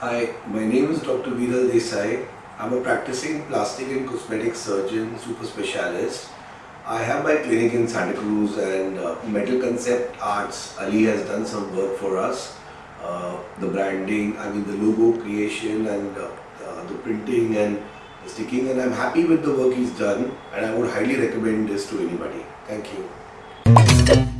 Hi, my name is Dr. Viral Desai. I'm a practicing plastic and cosmetic surgeon, super specialist. I have my clinic in Santa Cruz and uh, Metal Concept Arts, Ali has done some work for us. Uh, the branding, I mean the logo creation and uh, uh, the printing and the sticking and I'm happy with the work he's done and I would highly recommend this to anybody. Thank you.